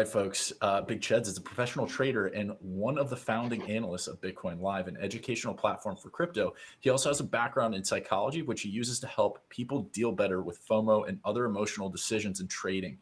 right, folks. Uh, Big Cheds is a professional trader and one of the founding analysts of Bitcoin Live, an educational platform for crypto. He also has a background in psychology, which he uses to help people deal better with FOMO and other emotional decisions in trading.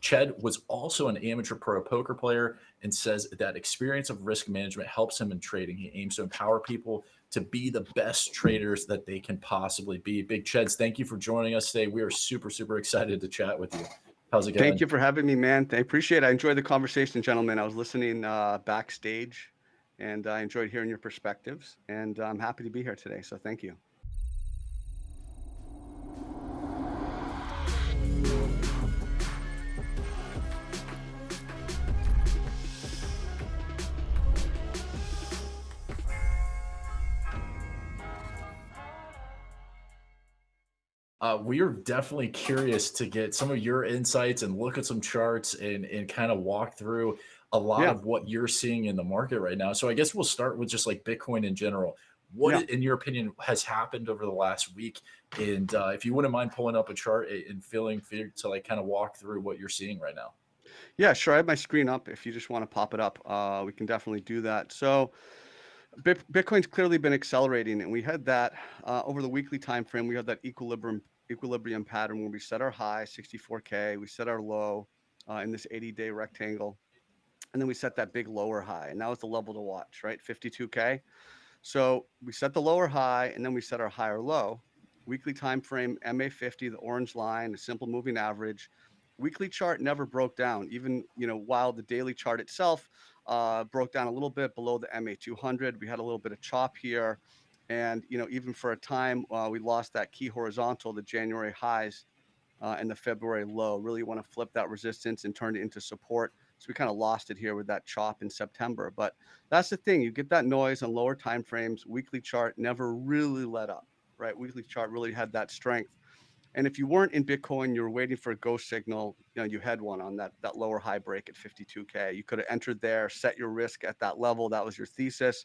Ched was also an amateur pro poker player and says that experience of risk management helps him in trading. He aims to empower people to be the best traders that they can possibly be. Big Cheds, thank you for joining us today. We are super, super excited to chat with you. How's it going? Thank you for having me, man. I appreciate it. I enjoyed the conversation, gentlemen. I was listening uh, backstage and I enjoyed hearing your perspectives and I'm happy to be here today. So thank you. Uh, we are definitely curious to get some of your insights and look at some charts and, and kind of walk through a lot yeah. of what you're seeing in the market right now. So I guess we'll start with just like Bitcoin in general. What, yeah. in your opinion, has happened over the last week? And uh, if you wouldn't mind pulling up a chart and feeling free to like kind of walk through what you're seeing right now. Yeah, sure. I have my screen up. If you just want to pop it up, uh, we can definitely do that. So Bitcoin's clearly been accelerating, and we had that uh, over the weekly time frame. We had that equilibrium equilibrium pattern where we set our high 64k, we set our low uh, in this 80-day rectangle, and then we set that big lower high, and that was the level to watch, right? 52k. So we set the lower high, and then we set our higher low. Weekly time frame MA50, the orange line, a simple moving average. Weekly chart never broke down, even you know while the daily chart itself uh, broke down a little bit below the MA200. We had a little bit of chop here. And, you know, even for a time, uh, we lost that key horizontal, the January highs uh, and the February low. Really want to flip that resistance and turn it into support. So we kind of lost it here with that chop in September. But that's the thing. You get that noise on lower time frames. Weekly chart never really let up, right? Weekly chart really had that strength. And if you weren't in Bitcoin, you were waiting for a go signal, you know, you had one on that, that lower high break at 52K. You could have entered there, set your risk at that level. That was your thesis.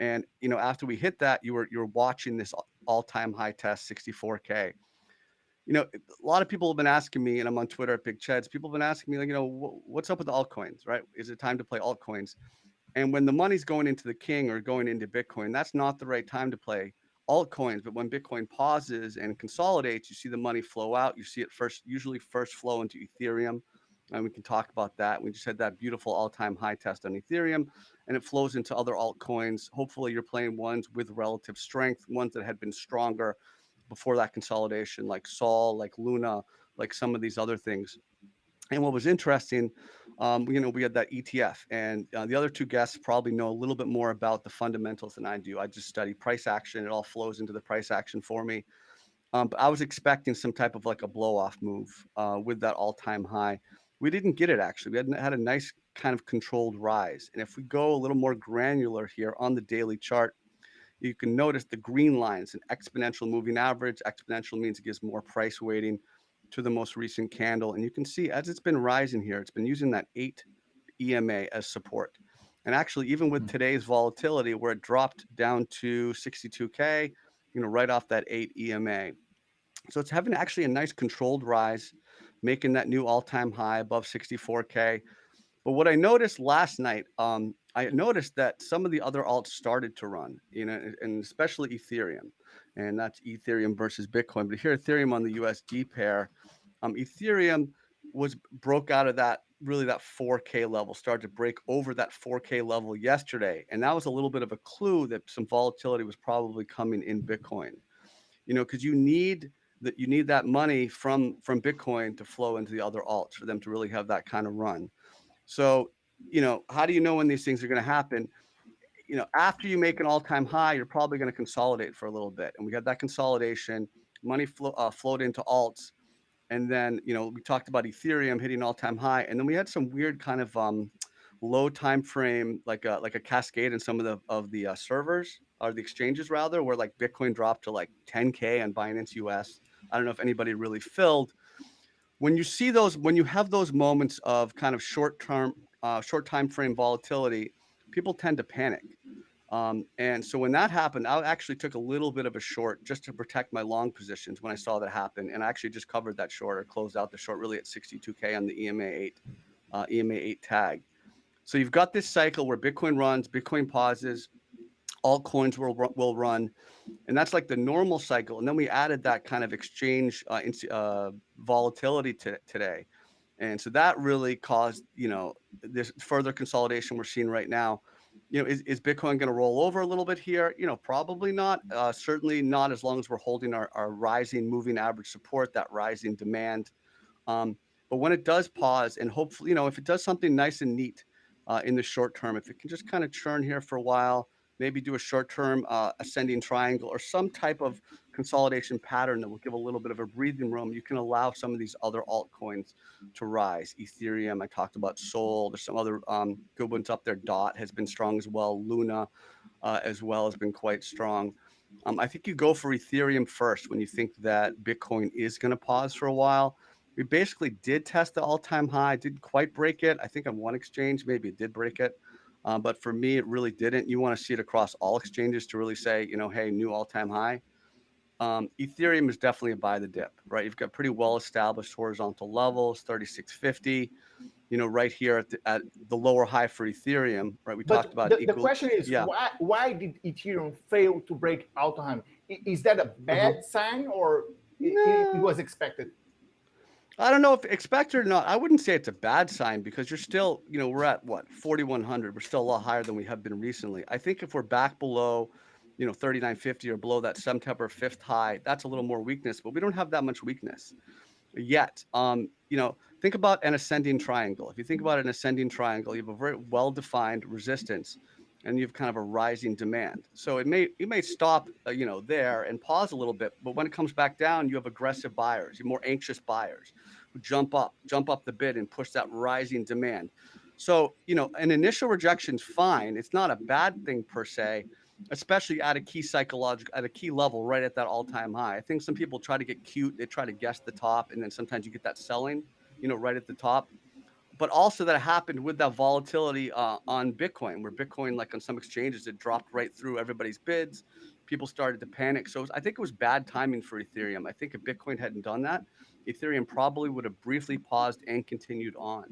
And, you know, after we hit that, you were, you were watching this all time high test 64K. You know, a lot of people have been asking me, and I'm on Twitter at Big Cheds. People have been asking me, like, you know, what's up with the altcoins, right? Is it time to play altcoins? And when the money's going into the king or going into Bitcoin, that's not the right time to play altcoins. But when Bitcoin pauses and consolidates, you see the money flow out. You see it first, usually first flow into Ethereum. And we can talk about that. We just had that beautiful all-time high test on Ethereum, and it flows into other altcoins. Hopefully, you're playing ones with relative strength, ones that had been stronger before that consolidation, like Sol, like Luna, like some of these other things. And what was interesting, um, you know, we had that ETF, and uh, the other two guests probably know a little bit more about the fundamentals than I do. I just study price action; it all flows into the price action for me. Um, but I was expecting some type of like a blow off move uh, with that all time high. We didn't get it actually. We had, had a nice kind of controlled rise. And if we go a little more granular here on the daily chart, you can notice the green line is an exponential moving average. Exponential means it gives more price weighting to the most recent candle. And you can see as it's been rising here, it's been using that eight EMA as support. And actually, even with hmm. today's volatility, where it dropped down to 62K, you know, right off that eight EMA. So it's having actually a nice controlled rise, making that new all-time high above 64K. But what I noticed last night, um, I noticed that some of the other alts started to run, you know, and especially Ethereum and that's Ethereum versus Bitcoin. But here, Ethereum on the USD pair, um, Ethereum was broke out of that really that 4K level, started to break over that 4K level yesterday, and that was a little bit of a clue that some volatility was probably coming in Bitcoin. You know, because you need that you need that money from from Bitcoin to flow into the other alts for them to really have that kind of run. So, you know, how do you know when these things are going to happen? You know, after you make an all-time high, you're probably going to consolidate for a little bit. And we got that consolidation, money flow, uh, flowed into alts. And then, you know, we talked about Ethereum hitting all-time high. And then we had some weird kind of um, low time frame, like a, like a cascade in some of the, of the uh, servers or the exchanges rather, where like Bitcoin dropped to like 10K on Binance US. I don't know if anybody really filled. When you see those, when you have those moments of kind of short-term, uh, short time frame volatility, people tend to panic. Um, and so when that happened, I actually took a little bit of a short just to protect my long positions when I saw that happen. And I actually just covered that short or closed out the short really at 62K on the EMA 8 uh, EMA 8 tag. So you've got this cycle where Bitcoin runs, Bitcoin pauses, altcoins will, will run. And that's like the normal cycle. And then we added that kind of exchange uh, uh, volatility to today. And so that really caused, you know, this further consolidation we're seeing right now. You know, is, is Bitcoin going to roll over a little bit here? You know, probably not. Uh, certainly not as long as we're holding our, our rising moving average support, that rising demand. Um, but when it does pause and hopefully, you know, if it does something nice and neat uh, in the short term, if it can just kind of churn here for a while, maybe do a short-term uh, ascending triangle or some type of consolidation pattern that will give a little bit of a breathing room, you can allow some of these other altcoins to rise. Ethereum, I talked about Sol. There's some other um, good ones up there. Dot has been strong as well. Luna uh, as well has been quite strong. Um, I think you go for Ethereum first when you think that Bitcoin is going to pause for a while. We basically did test the all-time high, didn't quite break it. I think on one exchange, maybe it did break it. Uh, but for me, it really didn't. You want to see it across all exchanges to really say, you know, hey, new all-time high. Um, Ethereum is definitely a buy the dip, right? You've got pretty well-established horizontal levels, 3650. You know, right here at the, at the lower high for Ethereum, right? We but talked about. The, equal, the question is, yeah. why why did Ethereum fail to break all-time? Is that a bad uh -huh. sign or it, it was expected? I don't know if expect or not. I wouldn't say it's a bad sign because you're still, you know, we're at what 4,100. We're still a lot higher than we have been recently. I think if we're back below, you know, 3950 or below that September fifth high, that's a little more weakness. But we don't have that much weakness yet. Um, you know, think about an ascending triangle. If you think about an ascending triangle, you have a very well-defined resistance, and you have kind of a rising demand. So it may you may stop, uh, you know, there and pause a little bit, but when it comes back down, you have aggressive buyers, you more anxious buyers who jump up, jump up the bid and push that rising demand. So, you know, an initial rejection is fine. It's not a bad thing per se, especially at a key psychological, at a key level, right at that all-time high. I think some people try to get cute. They try to guess the top, and then sometimes you get that selling, you know, right at the top but also that happened with that volatility uh, on Bitcoin, where Bitcoin, like on some exchanges, it dropped right through everybody's bids. People started to panic. So was, I think it was bad timing for Ethereum. I think if Bitcoin hadn't done that, Ethereum probably would have briefly paused and continued on.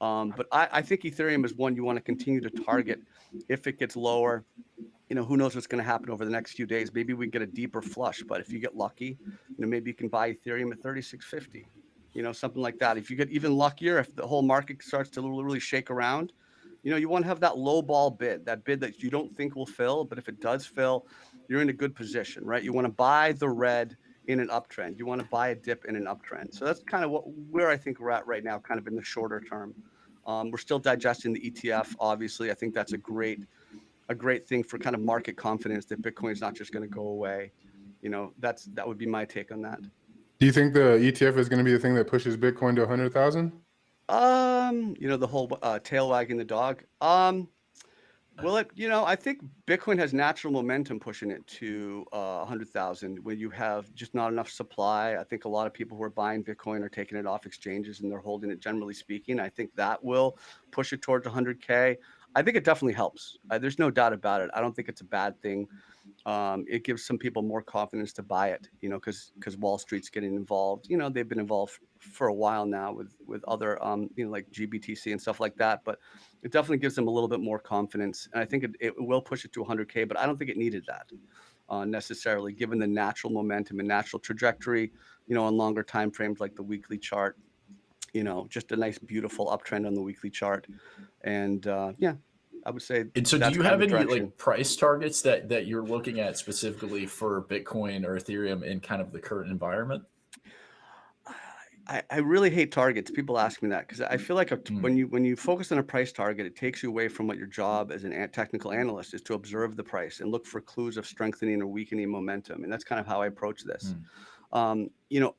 Um, but I, I, think Ethereum is one you want to continue to target if it gets lower. You know, who knows what's going to happen over the next few days. Maybe we get a deeper flush, but if you get lucky, you know, maybe you can buy Ethereum at 3650 you know, something like that. If you get even luckier, if the whole market starts to really shake around, you know, you want to have that low ball bid, that bid that you don't think will fill, but if it does fill, you're in a good position, right? You want to buy the red in an uptrend. You want to buy a dip in an uptrend. So that's kind of what where I think we're at right now, kind of in the shorter term. Um, we're still digesting the ETF. Obviously, I think that's a great a great thing for kind of market confidence that Bitcoin is not just going to go away. You know, that's that would be my take on that. Do you think the ETF is going to be the thing that pushes Bitcoin to 100,000? Um, you know, the whole uh, tail wagging the dog. Um, well, it, you know, I think Bitcoin has natural momentum pushing it to uh, 100,000 when you have just not enough supply. I think a lot of people who are buying Bitcoin are taking it off exchanges and they're holding it, generally speaking. I think that will push it towards 100K. I think it definitely helps. Uh, there's no doubt about it. I don't think it's a bad thing um, it gives some people more confidence to buy it, you know, because because Wall Street's getting involved. You know, they've been involved for a while now with with other, um, you know, like GBTC and stuff like that. But it definitely gives them a little bit more confidence, and I think it, it will push it to 100k. But I don't think it needed that uh, necessarily, given the natural momentum and natural trajectory. You know, on longer time frames like the weekly chart. You know, just a nice, beautiful uptrend on the weekly chart, and uh, yeah, I would say. And so, do you have any like price targets that that you're looking at specifically for Bitcoin or Ethereum in kind of the current environment? I, I really hate targets. People ask me that because I feel like a, mm. when you when you focus on a price target, it takes you away from what your job as an technical analyst is to observe the price and look for clues of strengthening or weakening momentum. And that's kind of how I approach this. Mm. Um, you know,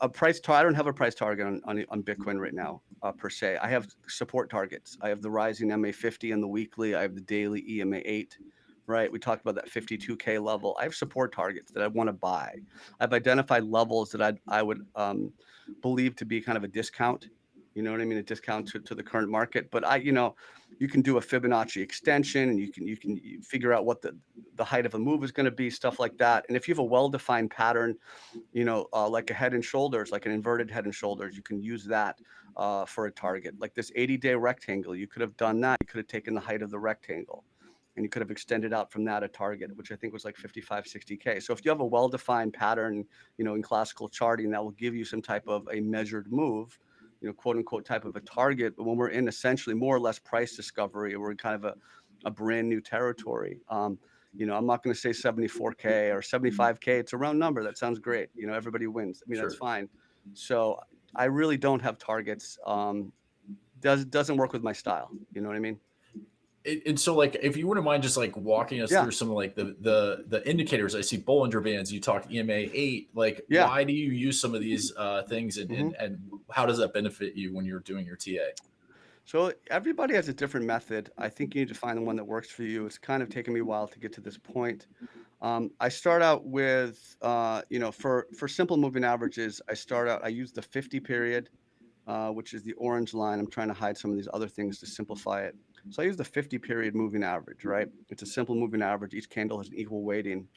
a price target. I don't have a price target on, on, on Bitcoin right now uh, per se. I have support targets. I have the rising MA50 and the weekly. I have the daily EMA8, right? We talked about that 52K level. I have support targets that I want to buy. I've identified levels that I'd, I would um, believe to be kind of a discount you know what I mean? A discount to, to the current market. But I, you know, you can do a Fibonacci extension and you can you can figure out what the, the height of a move is going to be, stuff like that. And if you have a well-defined pattern, you know, uh, like a head and shoulders, like an inverted head and shoulders, you can use that uh, for a target. Like this 80 day rectangle, you could have done that. You could have taken the height of the rectangle and you could have extended out from that a target, which I think was like 55, 60K. So if you have a well-defined pattern, you know, in classical charting, that will give you some type of a measured move, you know, quote unquote type of a target. But when we're in essentially more or less price discovery, we're in kind of a, a brand new territory. Um, you know, I'm not going to say 74K or 75K. It's a round number. That sounds great. You know, everybody wins. I mean, that's fine. So I really don't have targets. Um, does doesn't work with my style. You know what I mean? And- so like if you wouldn't mind just like walking us Yeah. through some of like the the the indicators i see bollinger bands you talked ema 8 like Yeah. why do you use some of these uh things and, and and how does that benefit you when you're doing your ta So everybody has a different method. I think you need to find the one that works for you. It's kind of taken me a while to get to this point. Um, I start out with, uh, you know, for for simple moving averages, I start out. I use the 50 period, uh, which is the orange line. I'm trying to hide some of these other things to simplify it. So I use the 50 period moving average. Right? It's a simple moving average. Each candle has an equal weighting.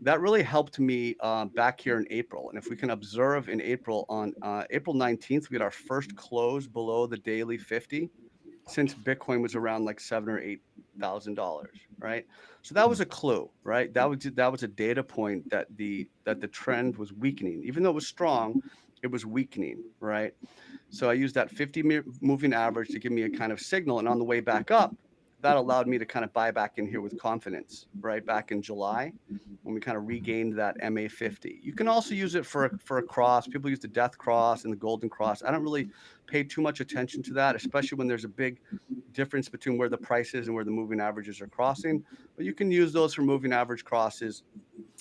That really helped me uh, back here in April. And if we can observe in April, on uh, April 19th, we had our first close below the daily 50 since Bitcoin was around like seven or eight thousand dollars, right? So that was a clue, right? That was that was a data point that the that the trend was weakening, even though it was strong, it was weakening, right? So I used that 50 moving average to give me a kind of signal, and on the way back up, that allowed me to kind of buy back in here with confidence, right? Back in July, when we kind of regained that MA50. You can also use it for for a cross. People use the death cross and the golden cross. I don't really pay too much attention to that, especially when there's a big difference between where the price is and where the moving averages are crossing. But you can use those for moving average crosses.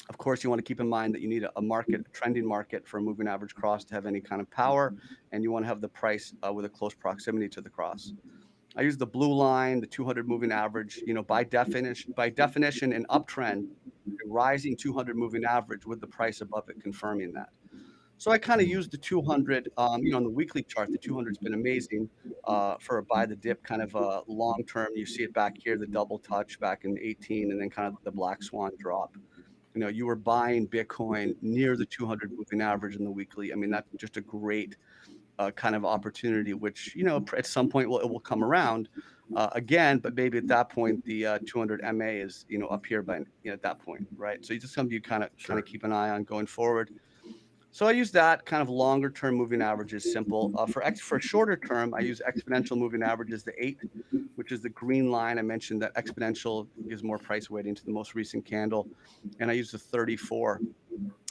Of course, you want to keep in mind that you need a, a market, a trending market for a moving average cross to have any kind of power, and you want to have the price uh, with a close proximity to the cross. I use the blue line, the 200 moving average. You know, by definition, by definition, an uptrend, a rising 200 moving average with the price above it confirming that. So I kind of use the 200. Um, you know, on the weekly chart, the 200's been amazing uh, for a buy the dip kind of a long term. You see it back here, the double touch back in 18, and then kind of the black swan drop. You know, you were buying Bitcoin near the 200 moving average in the weekly. I mean, that's just a great uh, kind of opportunity, which you know at some point will it will come around uh, again, but maybe at that point the uh, 200 MA is you know up here by you know, at that point, right? So you just something you kind of kind of keep an eye on going forward. So I use that kind of longer term moving averages, simple. Uh, for ex- for shorter term, I use exponential moving averages, the eight, which is the green line. I mentioned that exponential gives more price weighting to the most recent candle, and I use the 34.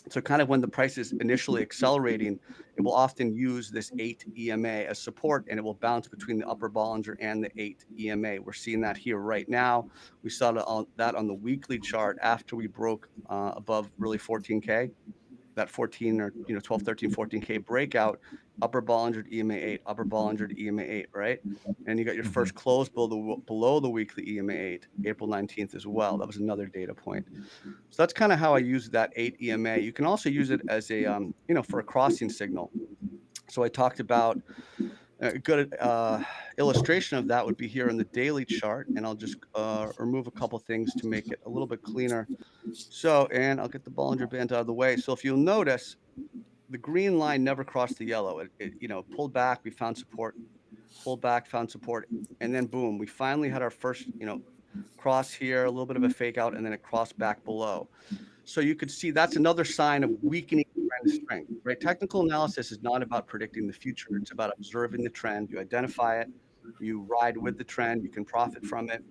So kind of when the price is initially accelerating, it will often use this eight EMA as support, and it will bounce between the upper Bollinger and the eight EMA. We're seeing that here right now. We saw that on, the weekly chart after we broke uh, above really 14K that 14 or you know 12 13 14k breakout upper bollinger ema 8 upper bollinger ema 8 right? And you got your first close below the below the weekly ema 8 april 19th as well. That was another data point. So that's kind of how i use that 8 ema you can also use it as a um, you know for a crossing signal. So i talked about a good uh, illustration of that would be here in the daily chart and i'll just uh, remove a couple things to make it a little bit cleaner. So, and I'll get the Bollinger Band out of the way. So if you'll notice, the green line never crossed the yellow. It, it, you know, pulled back, we found support, pulled back, found support, and then boom, we finally had our first, you know, cross here, a little bit of a fake out, and then it crossed back below. So you could see that's another sign of weakening trend strength, right? Technical analysis is not about predicting the future. It's about observing the trend. You identify it, you ride with the trend, you can profit from it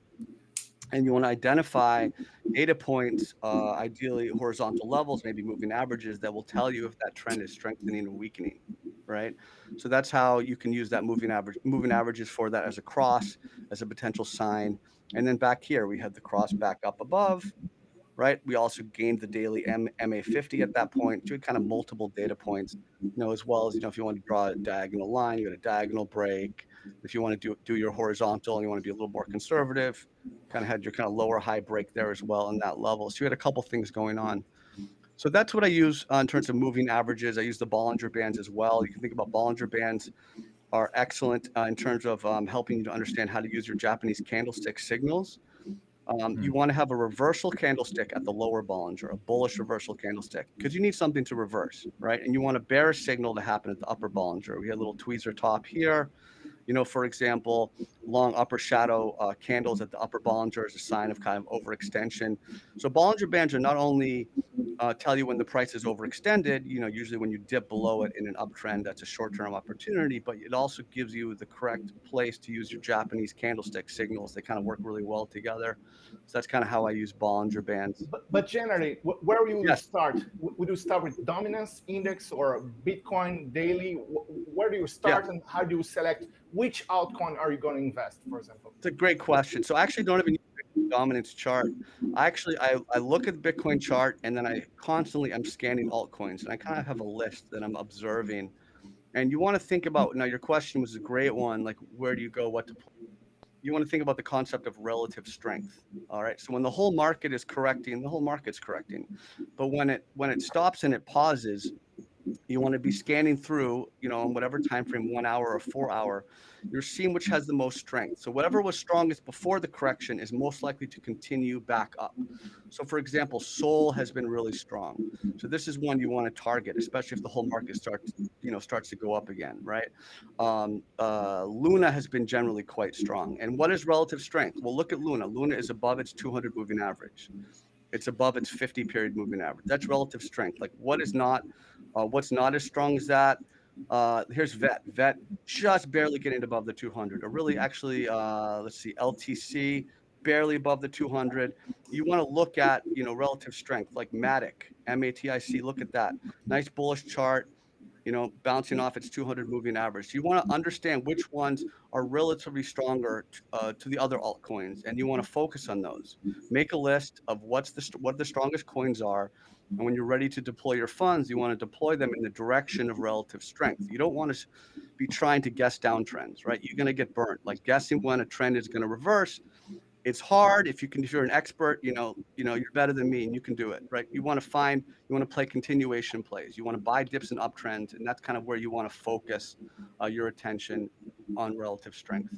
and you want to identify data points, uh, ideally horizontal levels, maybe moving averages that will tell you if that trend is strengthening or weakening, right? So that's how you can use that moving average, moving averages for that as a cross, as a potential sign. And then back here, we had the cross back up above, right? We also gained the daily M- MA50 at that point, we kind of multiple data points, you know, as well as, you know, if you want to draw a diagonal line, you got a diagonal break. If you want to do, do your horizontal and you want to be a little more conservative, kind of had your kind of lower high break there as well in that level. So you had a couple things going on. So that's what I use uh, in terms of moving averages. I use the Bollinger Bands as well. You can think about Bollinger Bands are excellent uh, in terms of um, helping you to understand how to use your Japanese candlestick signals. Um. You want to have a reversal candlestick at the lower Bollinger, a bullish reversal candlestick, because you need something to reverse, right? And you want a bearish signal to happen at the upper Bollinger. We had a little tweezer top here. You know, for example, long upper shadow uh, candles at the upper Bollinger is a sign of kind of overextension. So Bollinger Bands are not only uh, tell you when the price is overextended, you know, usually when you dip below it in an uptrend, that's a short-term opportunity, but it also gives you the correct place to use your Japanese candlestick signals. They kind of work really well together. So that's kind of how I use Bollinger Bands. But, but generally, where will you Yes. start? Would you start with dominance index or Bitcoin daily? Where do you start and how do you select which altcoin are you going to invest, for example? It's a great question. So I actually don't even use dominance chart. I actually I, I look at the Bitcoin chart and then I constantly I'm scanning altcoins and I kind of have a list that I'm observing. And you want to think about now your question was a great one, like where do you go, what to put? You want to think about the concept of relative strength. All right. So when the whole market is correcting, the whole market's correcting. But when it when it stops and it pauses, you want to be scanning through, you know, in whatever time frame, one hour or four hour, you're seeing which has the most strength. So whatever was strongest before the correction is most likely to continue back up. So for example, Sol has been really strong. So this is one you want to target, especially if the whole market starts, you know, starts to go up again, right? Um, uh, Luna has been generally quite strong. And what is relative strength? Well, look at Luna. Luna is above its 200 moving average. It's above its 50 period moving average. That's relative strength. Like what is not, uh, what's not as strong as that? Uh, here's vet. Vet just barely getting above the 200, or really actually, uh, let's see, LTC barely above the 200. You want to look at, you know, relative strength like Matic, M-A-T-I-C. Look at that. Nice bullish chart, you know, bouncing off its 200 moving average. You want to understand which ones are relatively stronger uh, to the other altcoins, and you want to focus on those. Make a list of what's the what the strongest coins are, and when you're ready to deploy your funds, you want to deploy them in the direction of relative strength. You don't want to be trying to guess downtrends, right? You're going to get burnt. Like guessing when a trend is going to reverse, it's hard. If you can, if you're an expert, you know, you know, you're better than me, and you can do it, right? You want to find, you want to play continuation plays. You want to buy dips and uptrends, and that's kind of where you want to focus uh, your attention on relative strength.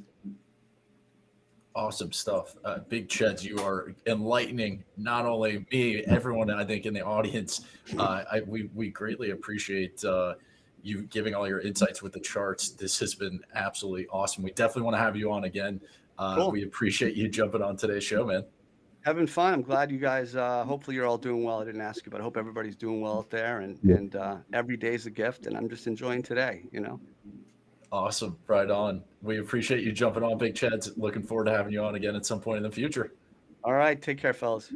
Awesome stuff. Uh, Big Cheds, you are enlightening not only me, everyone I think in the audience. Uh, I, we, we greatly appreciate uh, you giving all your insights with the charts. This has been absolutely awesome. We definitely want to have you on again. Uh, Cool. We appreciate you jumping on today's show, man. Having fun. I'm glad you guys. Uh, hopefully, you're all doing well. I didn't ask you, but I hope everybody's doing well out there. And Yeah. and uh, every day's a gift, and I'm just enjoying today. You know. Awesome. Right on. We appreciate you jumping on, Big Cheds. Looking forward to having you on again at some point in the future. All right. Take care, fellas.